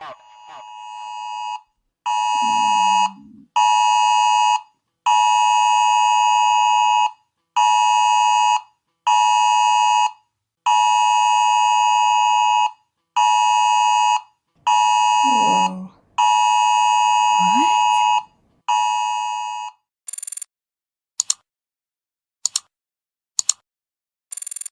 out.